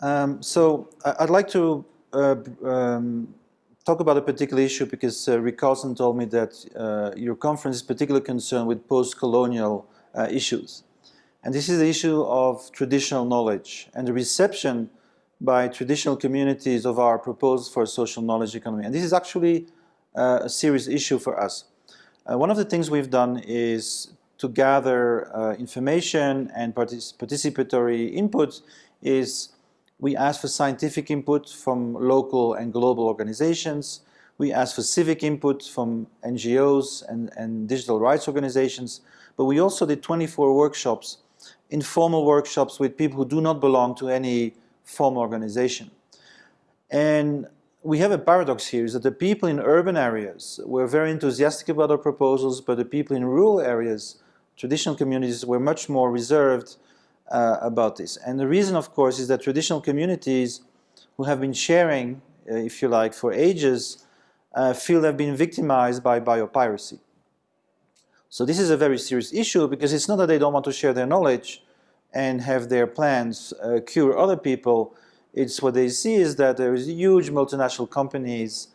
Um, so I'd like to uh, um, talk about a particular issue because uh, Rick Carlson told me that uh, your conference is particularly concerned with post-colonial uh, issues. And this is the issue of traditional knowledge and the reception by traditional communities of our proposals for a social knowledge economy. And this is actually uh, a serious issue for us. Uh, one of the things we've done is to gather information and partic participatory input is we ask for scientific input from local and global organizations. We ask for civic input from NGOs and, and digital rights organizations. But we also did 24 workshops, informal workshops with people who do not belong to any formal organization. And we have a paradox here is that the people in urban areas were very enthusiastic about our proposals, but the people in rural areas, traditional communities, were much more reserved uh, about this. And the reason, of course, is that traditional communities who have been sharing, uh, if you like, for ages, uh, feel they've been victimized by biopiracy. So this is a very serious issue because it's not that they don't want to share their knowledge and have their plans uh, cure other people. It's what they see is that there is huge multinational companies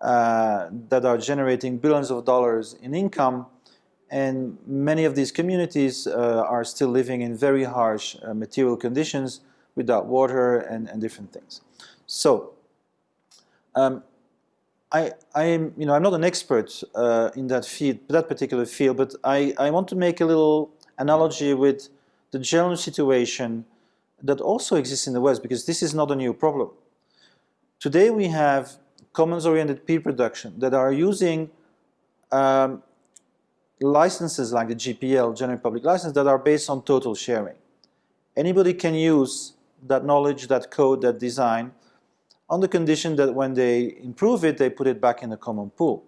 uh, that are generating billions of dollars in income and many of these communities uh, are still living in very harsh uh, material conditions without water and, and different things. So, um, I, I am, you know, I'm not an expert uh, in that field, that particular field, but I, I want to make a little analogy with the general situation that also exists in the West, because this is not a new problem. Today we have commons-oriented peer production that are using um, licenses like the GPL, General Public License, that are based on total sharing. Anybody can use that knowledge, that code, that design, on the condition that when they improve it, they put it back in the common pool.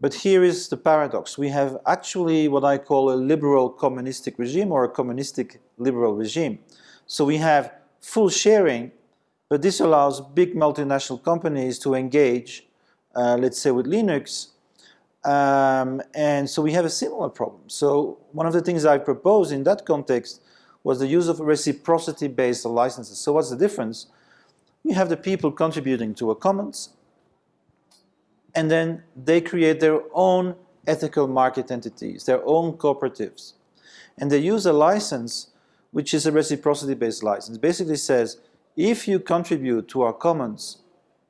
But here is the paradox. We have actually what I call a liberal communistic regime or a communistic liberal regime. So we have full sharing, but this allows big multinational companies to engage, uh, let's say with Linux, um, and so we have a similar problem. So one of the things I proposed in that context was the use of reciprocity-based licenses. So what's the difference? You have the people contributing to a commons, and then they create their own ethical market entities, their own cooperatives. And they use a license which is a reciprocity-based license. Basically says, if you contribute to our commons,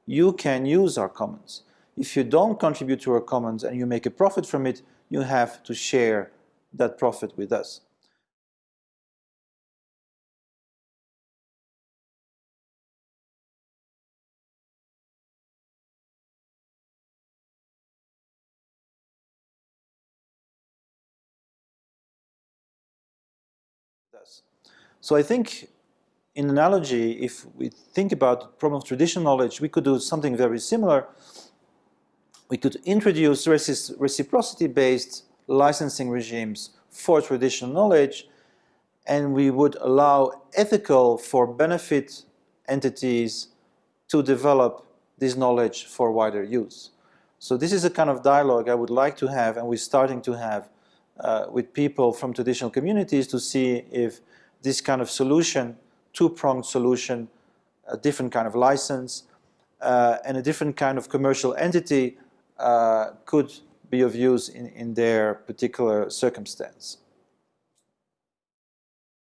you can use our commons. If you don't contribute to our commons and you make a profit from it, you have to share that profit with us. So I think in analogy, if we think about the problem of traditional knowledge, we could do something very similar we could introduce reciprocity-based licensing regimes for traditional knowledge and we would allow ethical for benefit entities to develop this knowledge for wider use. So this is a kind of dialogue I would like to have and we're starting to have uh, with people from traditional communities to see if this kind of solution, two-pronged solution, a different kind of license, uh, and a different kind of commercial entity Uh, could be of use in, in their particular circumstance.